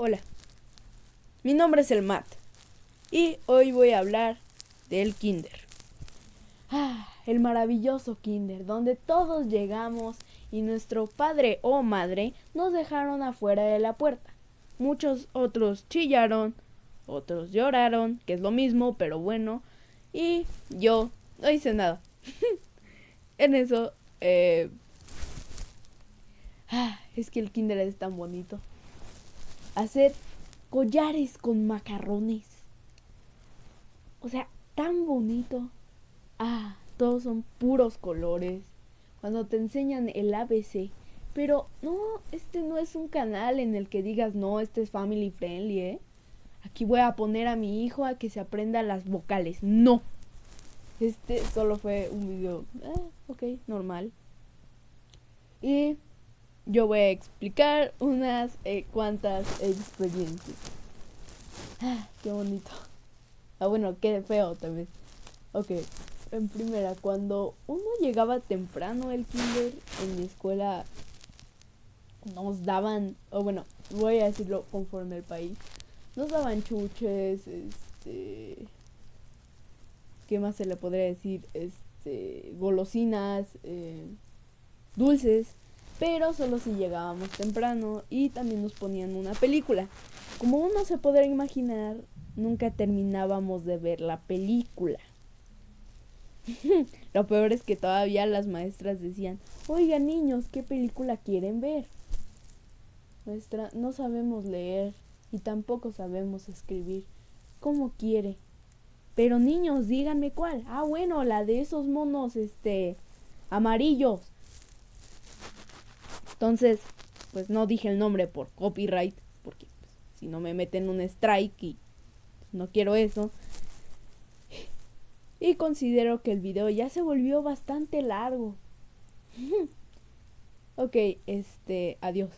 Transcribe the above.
Hola, mi nombre es el Matt y hoy voy a hablar del Kinder. Ah, el maravilloso Kinder, donde todos llegamos y nuestro padre o madre nos dejaron afuera de la puerta. Muchos otros chillaron, otros lloraron, que es lo mismo, pero bueno, y yo no hice nada. en eso, eh... ah, es que el Kinder es tan bonito hacer collares con macarrones. O sea, tan bonito. Ah, todos son puros colores. Cuando te enseñan el ABC. Pero no, este no es un canal en el que digas, no, este es family friendly, ¿eh? Aquí voy a poner a mi hijo a que se aprenda las vocales. No. Este solo fue un video, eh, ok, normal. Y yo voy a explicar unas eh, cuantas experiencias. Ah, qué bonito. Ah, bueno, qué feo también. Ok, en primera, cuando uno llegaba temprano al kinder, en mi escuela nos daban, o bueno, voy a decirlo conforme al país, nos daban chuches, este... ¿Qué más se le podría decir? Este... Golosinas, eh, dulces pero solo si llegábamos temprano y también nos ponían una película. Como uno se podrá imaginar, nunca terminábamos de ver la película. Lo peor es que todavía las maestras decían, oigan niños, ¿qué película quieren ver? Maestra, no sabemos leer y tampoco sabemos escribir. ¿Cómo quiere? Pero niños, díganme cuál. Ah, bueno, la de esos monos, este, amarillos. Entonces, pues no dije el nombre por copyright, porque pues, si no me meten un strike y pues, no quiero eso. Y considero que el video ya se volvió bastante largo. ok, este, adiós.